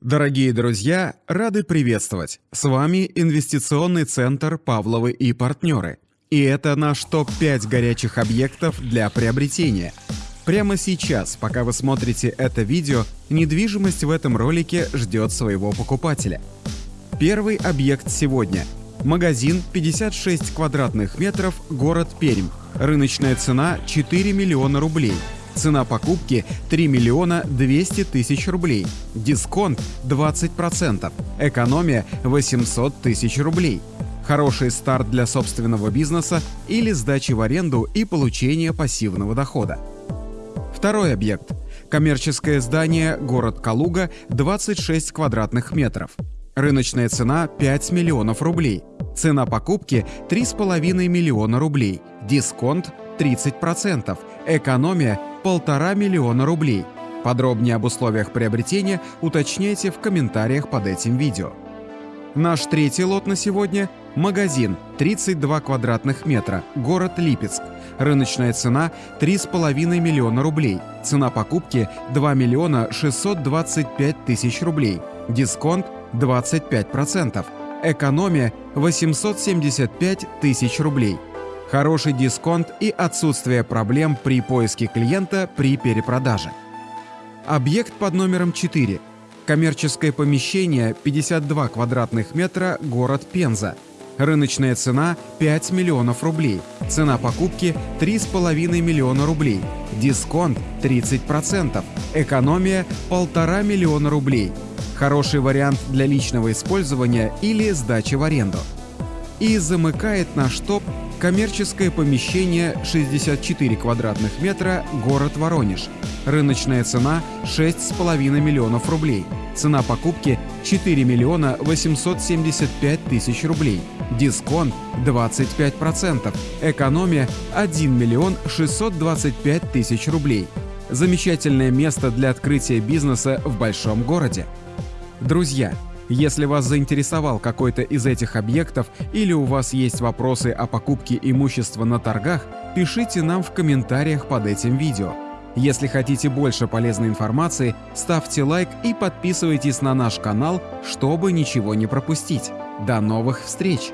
Дорогие друзья, рады приветствовать! С вами инвестиционный центр «Павловы и партнеры». И это наш топ-5 горячих объектов для приобретения. Прямо сейчас, пока вы смотрите это видео, недвижимость в этом ролике ждет своего покупателя. Первый объект сегодня. Магазин 56 квадратных метров, город Пермь. Рыночная цена 4 миллиона рублей. Цена покупки 3 миллиона 200 тысяч рублей. Дисконт 20%. Экономия 800 тысяч рублей. Хороший старт для собственного бизнеса или сдачи в аренду и получения пассивного дохода. Второй объект. Коммерческое здание город Калуга 26 квадратных метров. Рыночная цена 5 миллионов рублей. Цена покупки 3,5 миллиона рублей. Дисконт 30%. Экономия полтора миллиона рублей. Подробнее об условиях приобретения уточняйте в комментариях под этим видео. Наш третий лот на сегодня – магазин 32 квадратных метра, город Липецк. Рыночная цена 3,5 миллиона рублей. Цена покупки 2 миллиона 625 тысяч рублей. Дисконт 25%. Экономия 875 тысяч рублей хороший дисконт и отсутствие проблем при поиске клиента при перепродаже. Объект под номером 4. Коммерческое помещение 52 квадратных метра, город Пенза. Рыночная цена 5 миллионов рублей. Цена покупки 3,5 миллиона рублей. Дисконт 30%. Экономия 1,5 миллиона рублей. Хороший вариант для личного использования или сдачи в аренду. И замыкает наш топ Коммерческое помещение 64 квадратных метра, город Воронеж. Рыночная цена 6,5 миллионов рублей. Цена покупки 4 миллиона 875 тысяч рублей. Дисконт 25%. Экономия 1 миллион 625 тысяч рублей. Замечательное место для открытия бизнеса в большом городе. Друзья, если вас заинтересовал какой-то из этих объектов или у вас есть вопросы о покупке имущества на торгах, пишите нам в комментариях под этим видео. Если хотите больше полезной информации, ставьте лайк и подписывайтесь на наш канал, чтобы ничего не пропустить. До новых встреч!